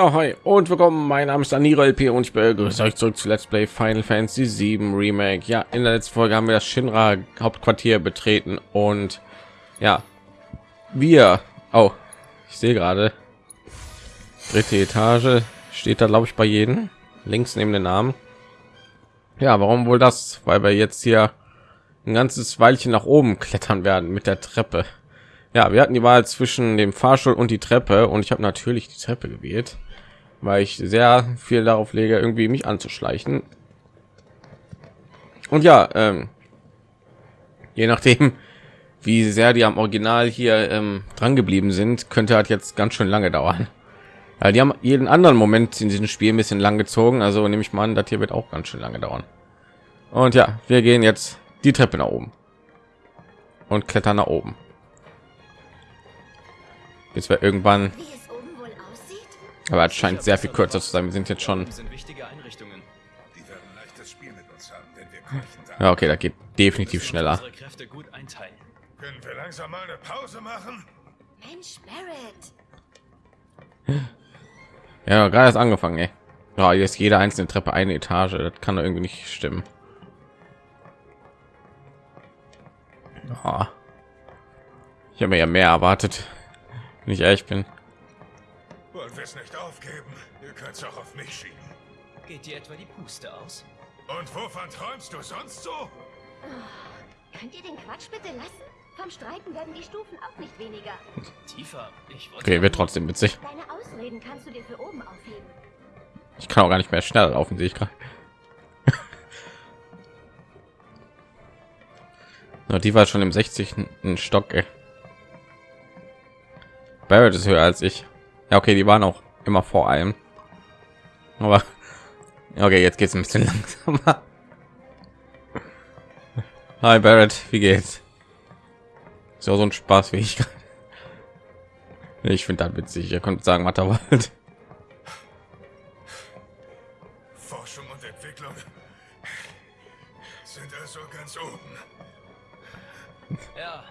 Ja, hi und willkommen. Mein Name ist Daniro LP und ich begrüße euch zurück zu Let's Play Final Fantasy 7 Remake. Ja, in der letzten Folge haben wir das Shinra Hauptquartier betreten und ja, wir. Oh, ich sehe gerade dritte Etage steht da, glaube ich, bei jedem links neben den Namen. Ja, warum wohl das? Weil wir jetzt hier ein ganzes Weilchen nach oben klettern werden mit der Treppe. Ja, wir hatten die Wahl zwischen dem Fahrstuhl und die Treppe und ich habe natürlich die Treppe gewählt, weil ich sehr viel darauf lege, irgendwie mich anzuschleichen. Und ja, ähm, je nachdem, wie sehr die am Original hier ähm, dran geblieben sind, könnte halt jetzt ganz schön lange dauern. Ja, die haben jeden anderen Moment in diesem Spiel ein bisschen lang gezogen, also nehme ich mal an, das hier wird auch ganz schön lange dauern. Und ja, wir gehen jetzt die Treppe nach oben und klettern nach oben bis wir irgendwann aber es scheint sehr viel kürzer zu sein. Wir sind jetzt schon ja okay da geht definitiv schneller. können wir langsam mal eine pause machen? Mensch, ja gerade erst angefangen ey. Ja, jetzt jede einzelne treppe eine etage. Das kann doch irgendwie nicht stimmen. Ja. ich habe mir ja mehr erwartet wenn ich ehrlich bin. Wollen wir es nicht aufgeben? Ihr könnt es auch auf mich schieben. Geht dir etwa die Puste aus? Und wovon träumst du sonst so? Oh, könnt ihr den Quatsch bitte lassen? Vom Streiten werden die Stufen auch nicht weniger. Tiefer. Ich okay, wird trotzdem witzig. Deine Ausreden kannst du dir für oben aufheben. Ich kann auch gar nicht mehr schnell laufen, sehe ich gerade. die war schon im 60. Stock. Ey. Barrett ist höher als ich. Ja, okay, die waren auch immer vor allem. Aber okay, jetzt geht es ein bisschen langsamer. Hi Barrett, wie geht's? So so ein Spaß wie ich. Ich finde das witzig. Ihr könnt sagen, was da wollt. Forschung und Entwicklung sind also ganz oben. Ja,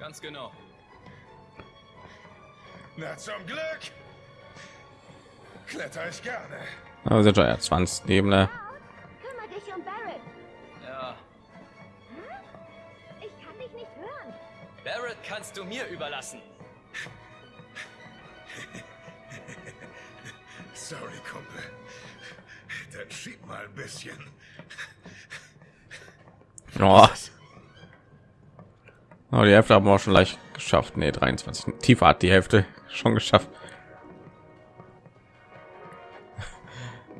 ganz genau. Na zum Glück. Kletter ich gerne. Aber sind ja 20 Ebene. Kümmere dich um Barrett. Ja. Hm? Ich kann dich nicht hören. Barrett kannst du mir überlassen. Sorry, Kumpel. Dann schieb mal ein bisschen. Oh. oh die Hälfte haben wir auch schon leicht geschafft. Nee, 23. Tiefer hat die Hälfte schon geschafft.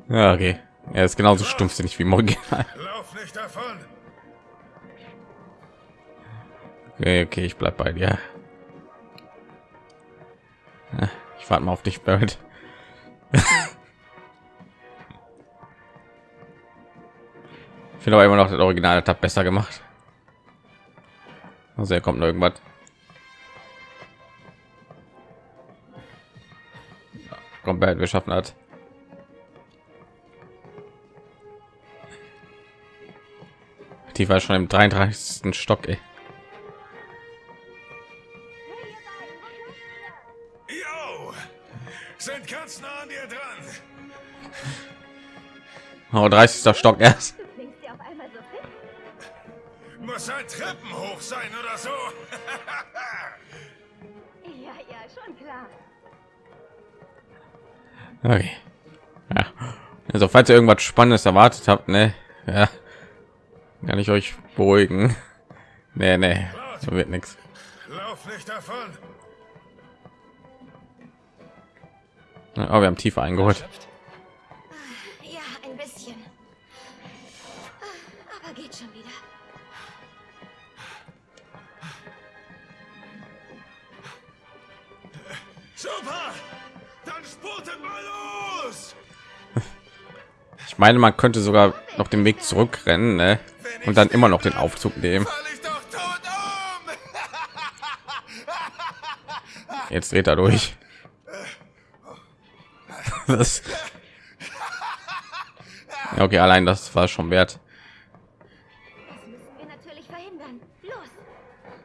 Ja, okay. Er ist genauso stumpfsinnig wie Morgan. Lauf nicht davon. Okay, okay, ich bleib bei dir. Ich warte mal auf dich, Barrett. ich finde aber immer noch das Original hat besser gemacht. Also er kommt noch irgendwas. Komplett geschaffen hat. Die war schon im 33. Stock. Ey. Yo, sind ganz nah an dir dran. Oh, 30. Stock erst. Okay. Ja. Also falls ihr irgendwas Spannendes erwartet habt, ne, ja, kann ich euch beruhigen. Nee, nee, so wird nichts. Lauf nicht davon. Oh, wir haben tiefer eingeholt. Ich meine, man könnte sogar noch den Weg zurückrennen ne? und dann immer noch den Aufzug nehmen. Jetzt dreht er durch. Das okay, allein das war schon wert.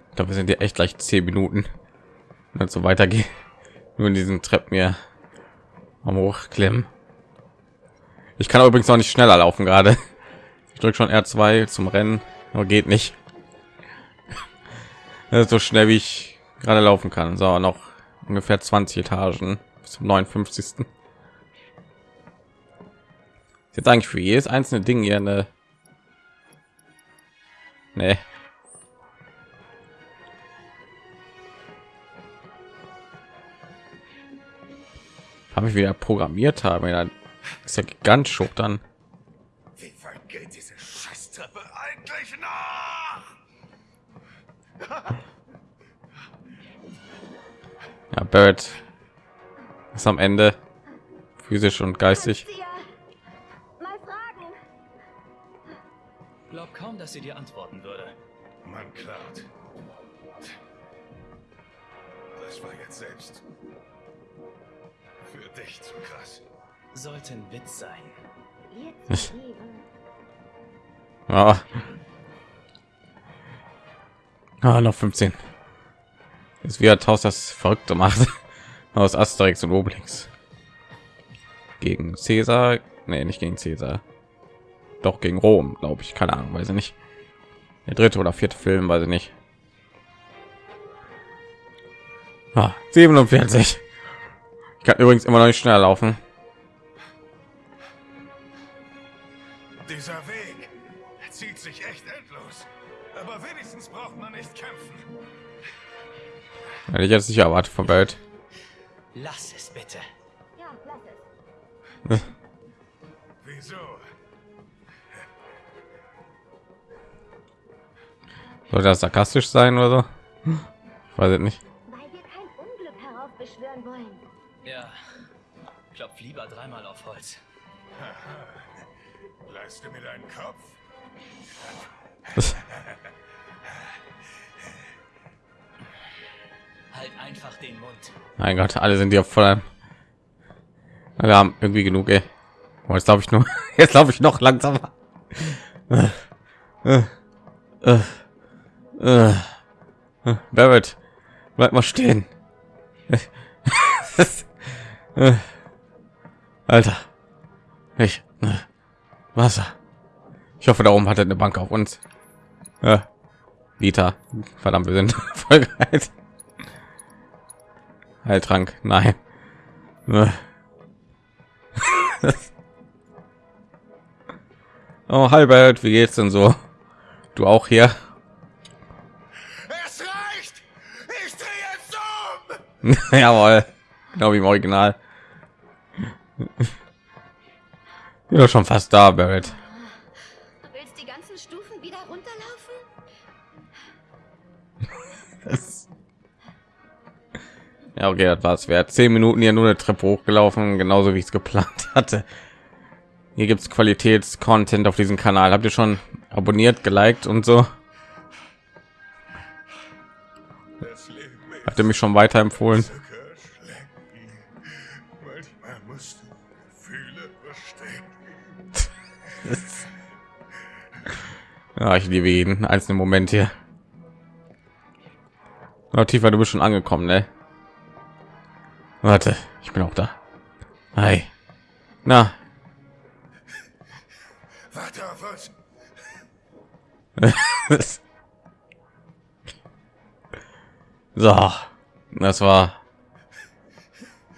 Ich glaube, wir sind ja echt gleich zehn Minuten, wenn so weitergeht. Nur in diesen Treppen hier am hochklimmen. Ich kann übrigens noch nicht schneller laufen gerade. Ich drücke schon R2 zum Rennen, aber geht nicht. So schnell wie ich gerade laufen kann. So, noch ungefähr 20 Etagen bis zum 59. Jetzt eigentlich für jedes einzelne Ding hier eine Nee. Habe ich wieder programmiert habe, ja, ist ja ganz schock dann. Wie weit geht diese Scheißtreppe eigentlich nach? Ja, Barrett ist am Ende physisch und geistig. Glaub kaum, dass sie dir antworten würde. Mann, Cloud. Sollte ein Witz sein. Ja. Ah, noch 15. Jetzt wieder Taus das Verrückte macht aus Asterix und Obelix gegen Caesar. Nee, nicht gegen Caesar. Doch gegen Rom, glaube ich. Keine Ahnung, weiß ich nicht. Der dritte oder vierte Film, weiß ich nicht. Ah, 47. Ich kann übrigens immer noch nicht schneller laufen. Hätte ich jetzt nicht erwartet von Welt. Lass es bitte. Ja, lass es. Wieso? Soll das sarkastisch sein oder so? Ich weiß es nicht. Weil wir kein Unglück heraufbeschwören wollen. Ja. Klopf lieber dreimal auf Holz. Leist du mir deinen Kopf? Mein Gott, alle sind hier voll. Wir haben irgendwie genug. Ey. Oh, jetzt glaube ich nur. Jetzt glaube ich noch langsamer. Äh, äh, äh. Barrett, bleib mal stehen. Alter, ich Wasser. Ich hoffe, da oben hat er eine Bank auf uns. Liter, verdammt, wir sind voll geil. Heiltrank, nein. Äh. oh, hi Bert, wie geht's denn so? Du auch hier? Es reicht! Ich drehe jetzt um! Jawohl, glaube ich im Original. Ja, schon fast da, Barrett. Ja, okay, das war's. Wer zehn Minuten hier nur eine Treppe hochgelaufen, genauso wie ich es geplant hatte. Hier gibt's Qualitäts-Content auf diesem Kanal. Habt ihr schon abonniert, geliked und so? Habt ihr mich schon weiterempfohlen? Ja, ich liebe jeden einzelnen Moment hier. Na, tiefer, du bist schon angekommen, ne? Warte, ich bin auch da. Hi. Na, Warte auf uns. so, das war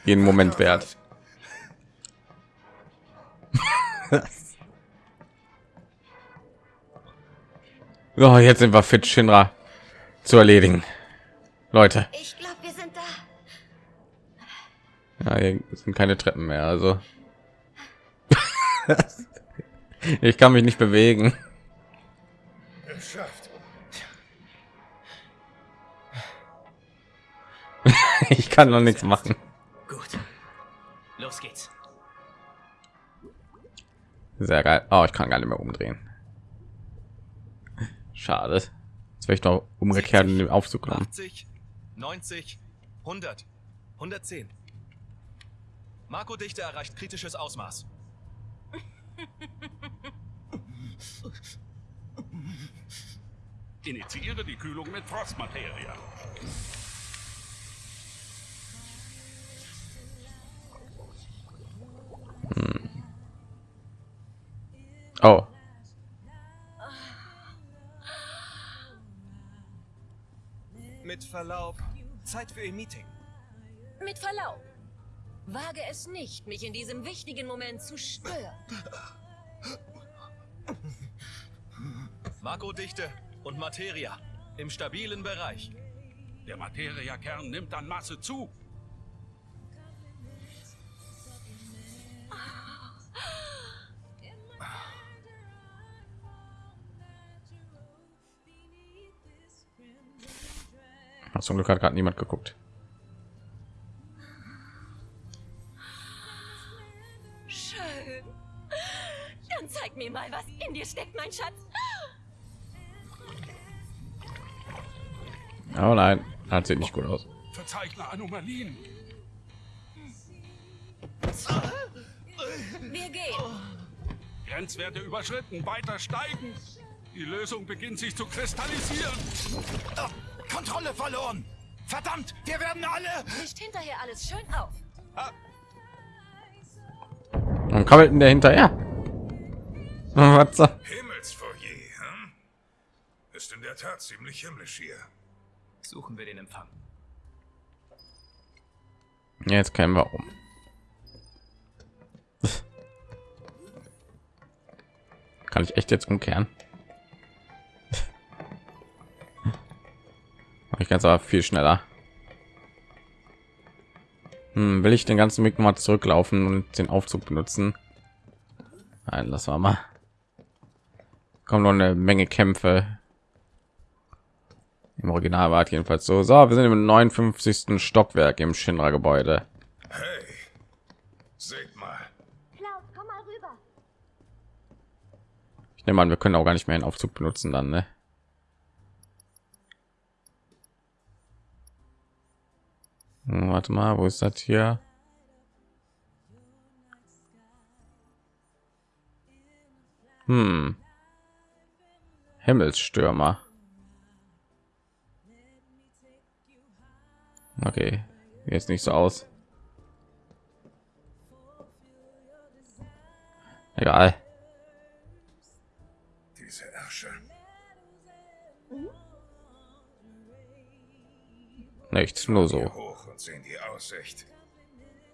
jeden Moment wert. so, jetzt sind wir fit, Shinra zu erledigen. Leute, Ich ja, hier sind keine Treppen mehr, also. ich kann mich nicht bewegen. Geschafft. Ich kann noch nichts machen. Gut. Los geht's. Sehr geil. Oh, ich kann gar nicht mehr umdrehen. Schade. Jetzt wäre ich noch umgekehrt in den Aufzug genommen. 80, 90, 100, 110. Marco-Dichte erreicht kritisches Ausmaß. Initiiere die Kühlung mit Frostmaterie. Hm. Oh. Mit Verlaub, Zeit für ein Meeting. Mit Verlaub, Wage es nicht, mich in diesem wichtigen Moment zu stören. Makrodichte und Materia im stabilen Bereich. Der Materia-Kern nimmt an Masse zu. Zum Glück hat gerade niemand geguckt. Mein Schatz. Oh nein, hat sieht nicht gut aus. Verzeichne Anomalien. Wir gehen. Grenzwerte überschritten, weiter steigen. Die Lösung beginnt sich zu kristallisieren. Kontrolle verloren! Verdammt, wir werden alle... Mischt hinterher alles schön auf. Und krabbelt denn der hinterher? Was? Ist in der Tat ziemlich himmlisch hier. Suchen wir den Empfang. Jetzt kennen wir um. Kann ich echt jetzt umkehren? ich kann es aber viel schneller. Hm, will ich den ganzen Weg mal zurücklaufen und den Aufzug benutzen? Nein, lass mal mal. Kommen noch eine Menge Kämpfe. Im Original war es jedenfalls so. So, wir sind im 59. Stockwerk im Shinra-Gebäude. Hey, seht mal. Klaus, komm mal rüber. Ich nehme an, wir können auch gar nicht mehr einen Aufzug benutzen dann, ne? Hm, Warte mal, wo ist das hier? Hm. Himmelsstürmer. Okay, jetzt nicht so aus. Egal. Diese Ärsche. Nichts, nur so. hoch und sehen die Aussicht.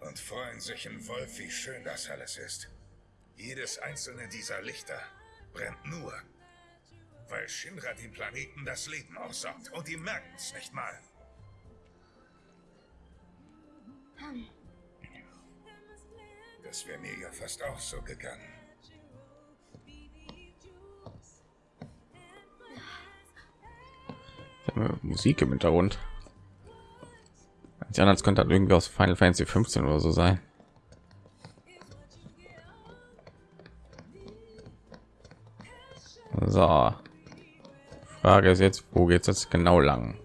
Und freuen sich in Wolf, wie schön das alles ist. Jedes einzelne dieser Lichter brennt nur, weil Shinra dem Planeten das Leben aussaugt. Und die merken es nicht mal. Das wäre mir ja fast auch so gegangen. Musik im Hintergrund. Die anderen könnte das irgendwie aus Final Fantasy 15 oder so sein. So. Frage ist jetzt, wo geht es genau lang?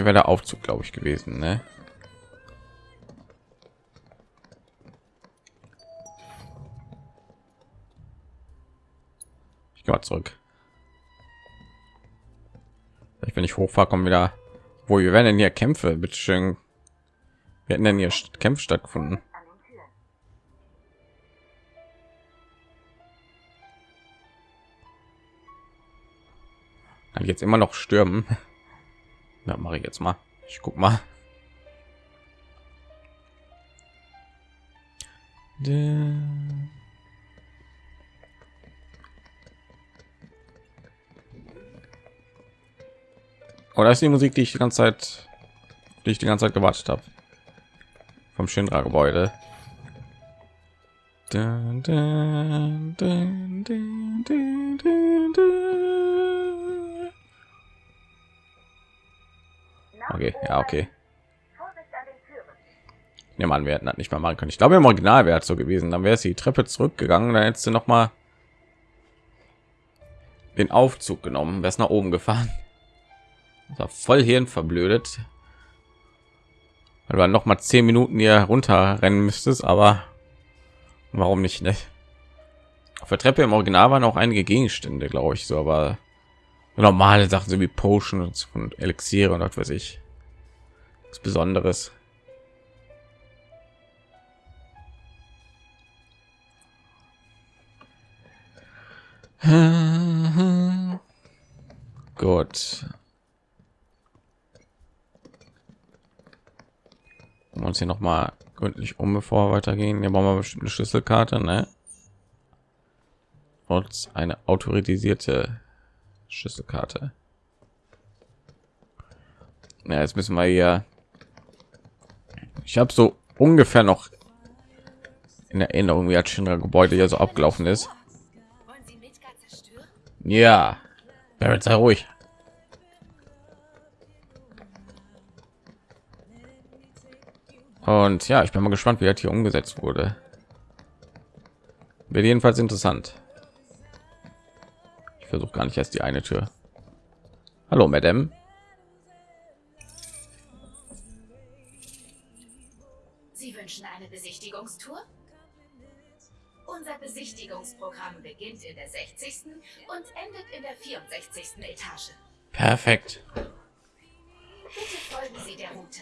Hier wäre der Aufzug, glaube ich, gewesen, ne? Ich gehe mal zurück. Vielleicht, wenn ich hochfahre, kommen wieder. Wo wir werden denn hier Kämpfe? Bitte schön. Wir hätten denn hier Kämpfe stattgefunden. Kann ich jetzt immer noch stürmen? Ja, mache ich jetzt mal. Ich guck mal. Oder Oh, ist die Musik, die ich die ganze Zeit, die ich die ganze Zeit gewartet habe, vom Shinra Gebäude. Dun, dun, dun, Okay, ja, okay. Ja, man, wir hätten nicht mal machen können. Ich glaube, im Original wäre es so gewesen. Dann wäre es die Treppe zurückgegangen, dann hättest du noch mal den Aufzug genommen, wäre es nach oben gefahren. Das voll hirn verblödet. Weil du noch mal zehn Minuten hier runterrennen müsstest, aber warum nicht? Ne? Auf der Treppe im Original waren auch einige Gegenstände, glaube ich, so, aber normale Sachen so wie Potion und, und Elixiere und was weiß ich. Was Besonderes. Gut. Wir uns hier noch mal gründlich um, bevor wir weitergehen. Hier brauchen wir bestimmt eine Schlüsselkarte, ne? Und eine autorisierte Schlüsselkarte. Ja, jetzt müssen wir hier. Ich habe so ungefähr noch in Erinnerung, wie das Shinra Gebäude ja so abgelaufen ist. Ja, Barrett, sei ruhig. Und ja, ich bin mal gespannt, wie das hier umgesetzt wurde. Wird jedenfalls interessant. Ich versuche gar nicht erst die eine Tür. Hallo, Madame. In der 60. und endet in der 64. Etage. Perfekt. Bitte folgen Sie der Route.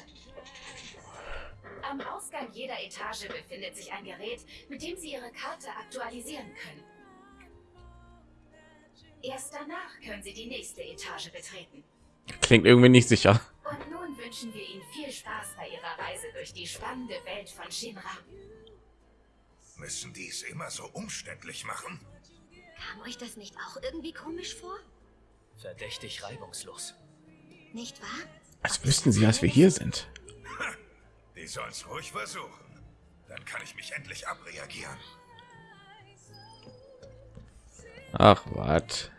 Am Ausgang jeder Etage befindet sich ein Gerät, mit dem Sie Ihre Karte aktualisieren können. Erst danach können Sie die nächste Etage betreten. Klingt irgendwie nicht sicher. Und nun wünschen wir Ihnen viel Spaß bei Ihrer Reise durch die spannende Welt von Shinra. Müssen die es immer so umständlich machen? Kam euch das nicht auch irgendwie komisch vor? Verdächtig reibungslos. Nicht wahr? Als wüssten sie, dass wir hier sind. Die sollen's ruhig versuchen. Dann kann ich mich endlich abreagieren. Ach, was?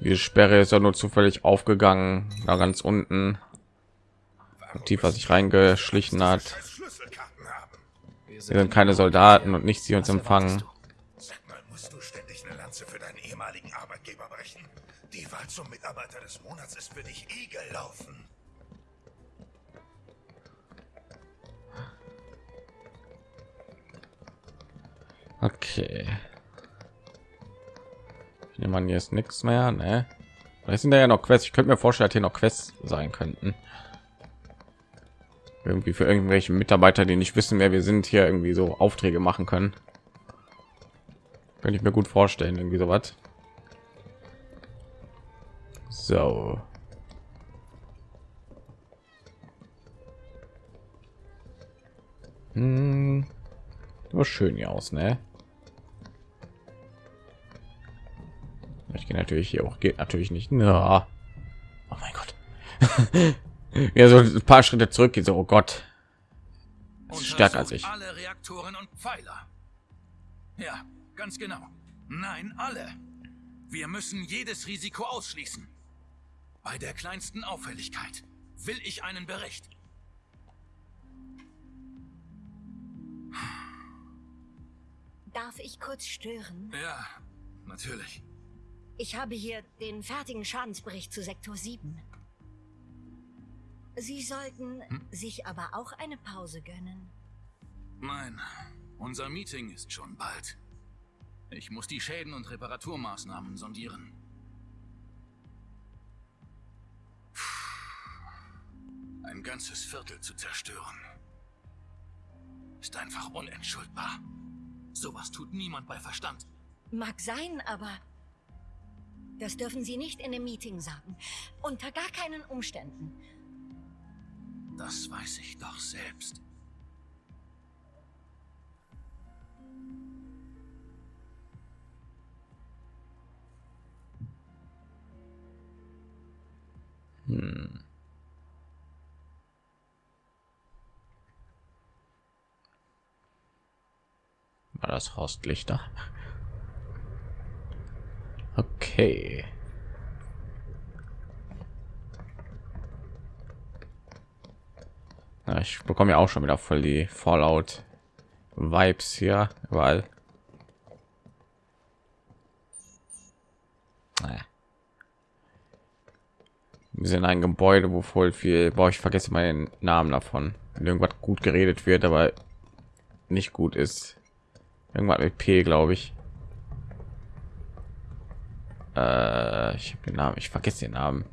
Die Sperre ist ja nur zufällig aufgegangen, da ganz unten. Tiefer sich reingeschlichen hat. Wir sind keine Soldaten und nicht sie uns empfangen. Des Monats ist für dich eh gelaufen. Okay. Ich nehme an, hier ist nichts mehr, ne? Vielleicht sind da ja noch Quests. Ich könnte mir vorstellen, dass hier noch Quests sein könnten. Irgendwie für irgendwelche Mitarbeiter, die nicht wissen, wer wir sind, hier irgendwie so Aufträge machen können. Könnte ich mir gut vorstellen, irgendwie sowas. So. Hm. Aber schön hier aus, ne? Ich gehe natürlich hier auch, geht natürlich nicht. Na. Oh mein Gott. ja, so ein paar Schritte zurück geht so, oh Gott. Das ist stärker als ich. Alle Reaktoren und Pfeiler. Ja, ganz genau. Nein, alle. Wir müssen jedes Risiko ausschließen. Bei der kleinsten Auffälligkeit will ich einen Bericht. Darf ich kurz stören? Ja, natürlich. Ich habe hier den fertigen Schadensbericht zu Sektor 7. Sie sollten sich aber auch eine Pause gönnen. Nein, unser Meeting ist schon bald. Ich muss die Schäden und Reparaturmaßnahmen sondieren. Ein ganzes Viertel zu zerstören. Ist einfach unentschuldbar. Sowas tut niemand bei Verstand. Mag sein, aber das dürfen Sie nicht in dem Meeting sagen. Unter gar keinen Umständen. Das weiß ich doch selbst. Hm. War das Horstlichter? Okay. Ja, ich bekomme ja auch schon wieder voll die Fallout Vibes hier. Naja. Wir sind ein Gebäude, wo voll viel, boah, ich vergesse mal den Namen davon. Wenn irgendwas gut geredet wird, aber nicht gut ist. Irgendwas mit P, glaube ich. Äh, ich habe den Namen, ich vergesse den Namen.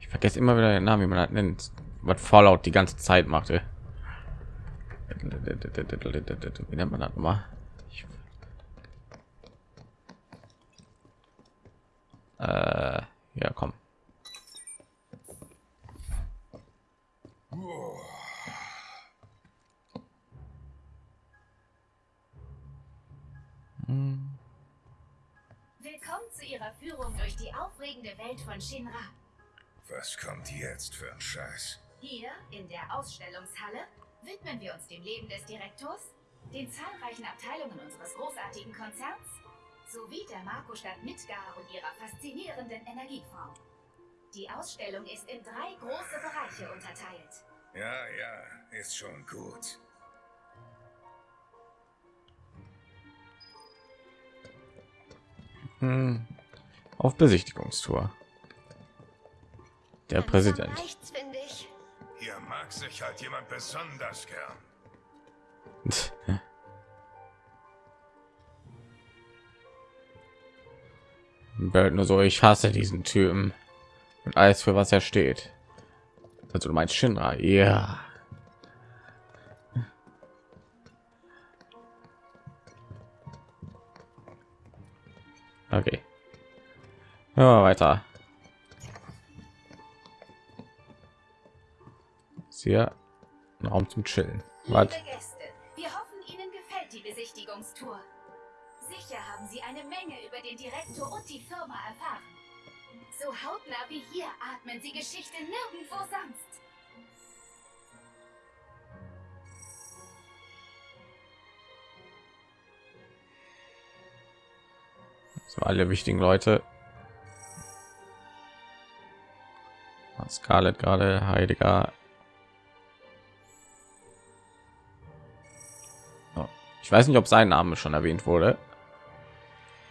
Ich vergesse immer wieder den Namen, wie man das nennt, was Fallout die ganze Zeit machte. Wie nennt man das mal? Äh, ja, komm. Von Shinra. Was kommt jetzt für ein Scheiß? Hier in der Ausstellungshalle widmen wir uns dem Leben des Direktors, den zahlreichen Abteilungen unseres großartigen Konzerns sowie der Marco-Stadt Midgar und ihrer faszinierenden Energieform. Die Ausstellung ist in drei große Bereiche unterteilt. Ja, ja, ist schon gut. Hm. Auf Besichtigungstour. Der Präsident. Rechts, finde ich. Hier mag sich halt jemand besonders gern. Bert nur so, ich hasse diesen Typen und alles für was er steht. Also du meinst Shinra, ja. Okay. Ja, weiter. Ist hier ein Raum zum Chillen. Was? Liebe Gäste, wir hoffen, Ihnen gefällt die Besichtigungstour. Sicher haben Sie eine Menge über den Direktor und die Firma erfahren. So hautnah wie hier atmen Sie Geschichte nirgendwo sonst. So alle wichtigen Leute. Scarlett gerade, Heidegger. Ich weiß nicht, ob sein Name schon erwähnt wurde.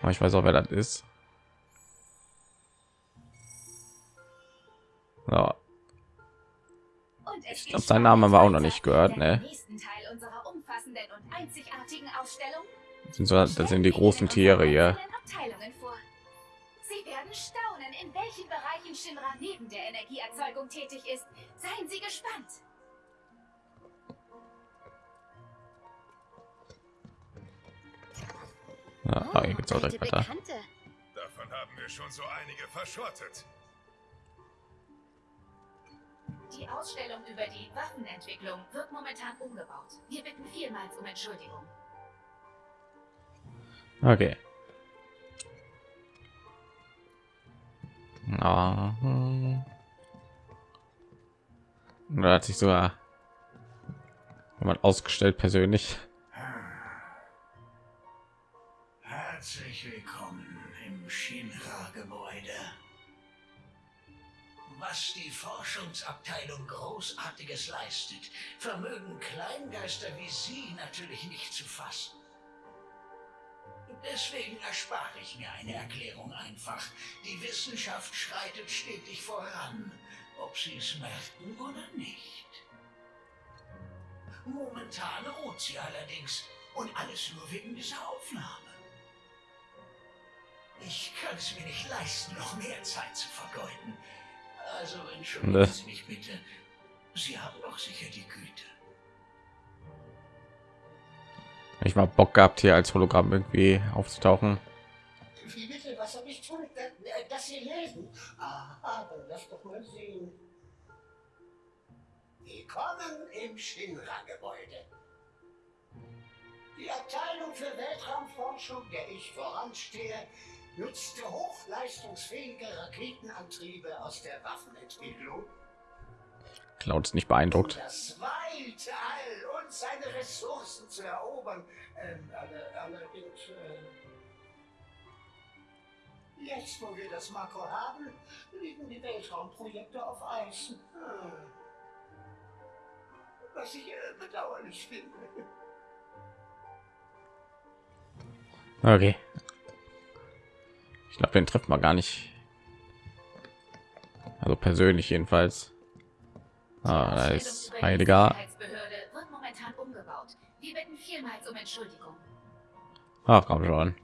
Aber ich weiß auch, wer das ist. Ja, Ich geht glaub, seinen Namen haben wir auch noch nicht gehört, ne? Das sind, so, das sind die großen Tiere hier. Sie werden staunen, in welchen Bereichen Shinra neben der Energieerzeugung tätig ist. Seien Sie gespannt. Ja, ah, hier geht's auch direkt weiter. Bekannte. Davon haben wir schon so einige verschrottet. Die Ausstellung über die Waffenentwicklung wird momentan umgebaut. Wir bitten vielmals um Entschuldigung. Okay. Ja, hm. Da hat sich sogar jemand ausgestellt persönlich. Herzlich willkommen im Shinra-Gebäude. Was die Forschungsabteilung Großartiges leistet, vermögen Kleingeister wie Sie natürlich nicht zu fassen. Deswegen erspare ich mir eine Erklärung einfach. Die Wissenschaft schreitet stetig voran, ob Sie es merken oder nicht. Momentan ruht sie allerdings und alles nur wegen dieser Aufnahme. Ich kann es mir nicht leisten, noch mehr Zeit zu vergeuden. Also entschuldigen Ne. Sie mich bitte. Sie haben doch sicher die Güte. Ich mal Bock gehabt, hier als Hologramm irgendwie aufzutauchen. Wie bitte, was soll ich tun? Äh, Das hier lesen? Aha, dann lass doch mal sehen. Willkommen im Shinra-Gebäude. Die Abteilung für Weltraumforschung, der ich voranstehe, nutzte hochleistungsfähige Raketenantriebe aus der Waffenentwicklung, Cloud ist nicht beeindruckt. das weite All und seine Ressourcen zu erobern. Ähm, alle, allerdings, äh, jetzt, wo wir das Makro haben, liegen die Weltraumprojekte auf Eis. Hm. Was ich äh, bedauerlich finde. Okay. Ich glaube, den trifft man gar nicht. Also persönlich jedenfalls. Ah, da ist um Entschuldigung. Ach, komm schon.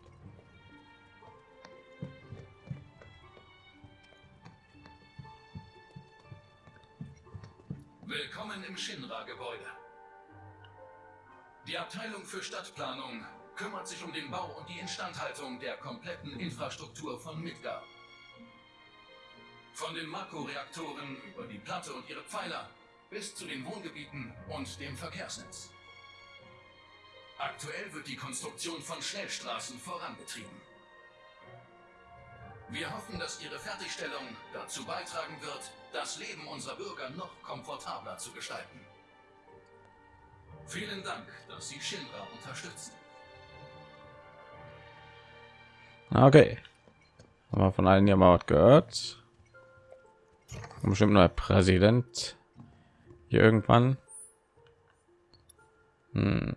Willkommen im Shinra-Gebäude. Die Abteilung für Stadtplanung kümmert sich um den Bau und die Instandhaltung der kompletten Infrastruktur von Midgar. Von den Mako-Reaktoren über die Platte und ihre Pfeiler bis zu den Wohngebieten und dem Verkehrsnetz. Aktuell wird die Konstruktion von Schnellstraßen vorangetrieben. Wir hoffen, dass Ihre Fertigstellung dazu beitragen wird, das Leben unserer Bürger noch komfortabler zu gestalten. Vielen Dank, dass Sie Shinra unterstützen. Okay. Haben wir von allen ja mal gehört. Bestimmt neuer Präsident. Hier irgendwann. Hm.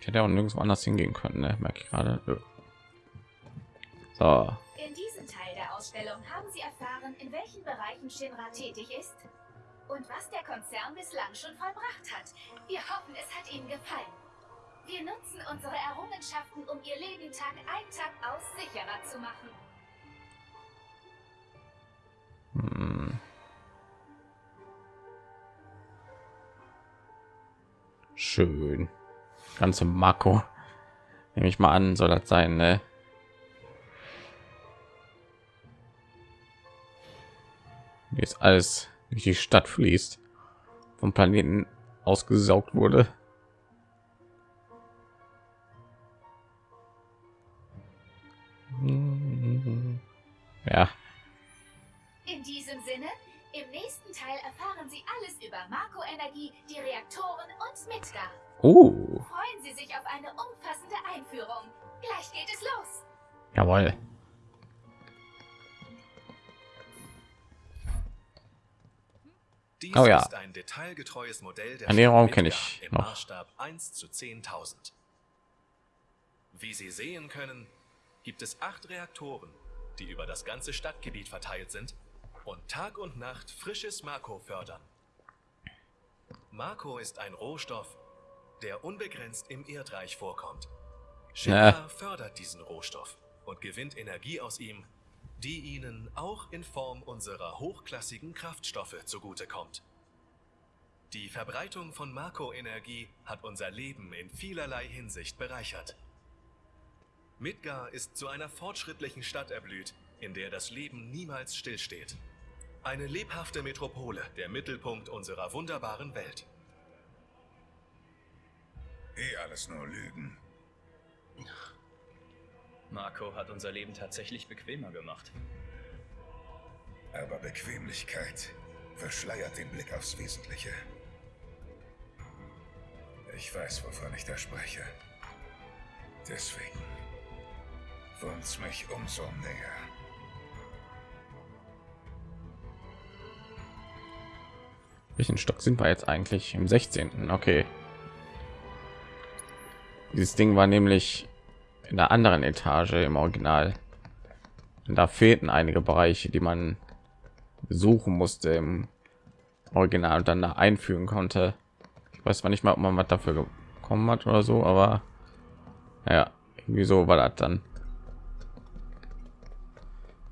Ich hätte auch nirgendwo anders hingehen können, ne? merke ich gerade. So. In diesem Teil der Ausstellung haben Sie erfahren, in welchen Bereichen Shinra tätig ist und was der Konzern bislang schon vollbracht hat. Wir hoffen, es hat Ihnen gefallen. Wir nutzen unsere Errungenschaften, um Ihr Leben Tag ein Tag aus sicherer zu machen. Hm. Schön. Ganze Marco. Nehme ich mal an, soll das sein, ne? Ist alles durch die Stadt fließt, vom Planeten ausgesaugt wurde. Ja. In diesem Sinne, im nächsten Teil erfahren Sie alles über Marco Energie, die Reaktoren und Midgar. Oh. Freuen Sie sich auf eine umfassende Einführung. Gleich geht es los. Jawohl. Dies Oh ja. ist ein detailgetreues Modell der Ernährung kenne ich im noch. Maßstab 1 zu 10.000. Wie Sie sehen können, gibt es acht Reaktoren, die über das ganze Stadtgebiet verteilt sind und Tag und Nacht frisches Marco fördern. Marco ist ein Rohstoff, der unbegrenzt im Erdreich vorkommt. Shinra Ja. fördert diesen Rohstoff und gewinnt Energie aus ihm, die ihnen auch in Form unserer hochklassigen Kraftstoffe zugutekommt. Die Verbreitung von Marco-Energie hat unser Leben in vielerlei Hinsicht bereichert. Midgar ist zu einer fortschrittlichen Stadt erblüht, in der das Leben niemals stillsteht. Eine lebhafte Metropole, der Mittelpunkt unserer wunderbaren Welt. Eh alles nur Lügen. Marco hat unser Leben tatsächlich bequemer gemacht. Aber Bequemlichkeit verschleiert den Blick aufs Wesentliche. Ich weiß, wovon ich da spreche. Deswegen wund's mich umso näher. Welchen Stock sind wir jetzt eigentlich? Im 16. Okay. Dieses Ding war nämlich in der anderen Etage im Original. Und da fehlten einige Bereiche, die man suchen musste im Original und dann da einfügen konnte. Ich weiß zwar nicht mal, ob man was dafür bekommen hat oder so, aber ja, irgendwie so war das dann.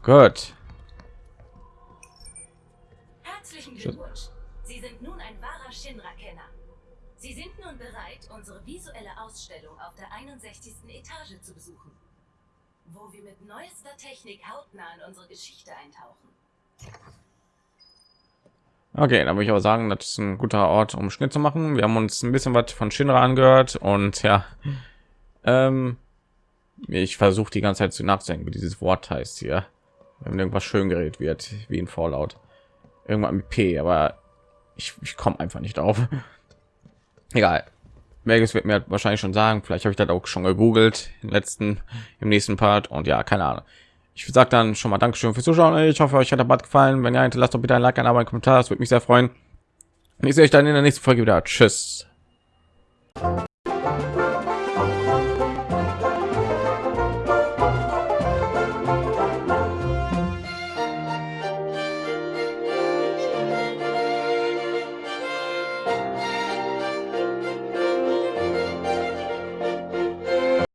Gut. Herzlichen Glückwunsch. Sie sind nun ein wahrer Shinra-Kenner. Sie sind nun bereit, unsere visuelle Ausstellung auf der 61. Etage zu besuchen, wo wir mit neuester Technik hautnah in unsere Geschichte eintauchen. Okay, dann würde ich aber sagen, das ist ein guter Ort, um Schnitt zu machen. Wir haben uns ein bisschen was von Shinra angehört und ja, ähm, ich versuche die ganze Zeit zu nachdenken, wie dieses Wort heißt hier, wenn irgendwas schön geredet wird, wie in Fallout. Irgendwann mit P, aber ich, ich komme einfach nicht auf. Egal. Melges wird mir wahrscheinlich schon sagen. Vielleicht habe ich das auch schon gegoogelt im letzten, im nächsten Part. Und ja, keine Ahnung. Ich sage dann schon mal Dankeschön fürs Zuschauen. Ich hoffe, euch hat der Bad gefallen. Wenn ja, hinterlasst doch bitte ein Like, ein Abo, ein Kommentar. Das würde mich sehr freuen. Und ich sehe euch dann in der nächsten Folge wieder. Tschüss.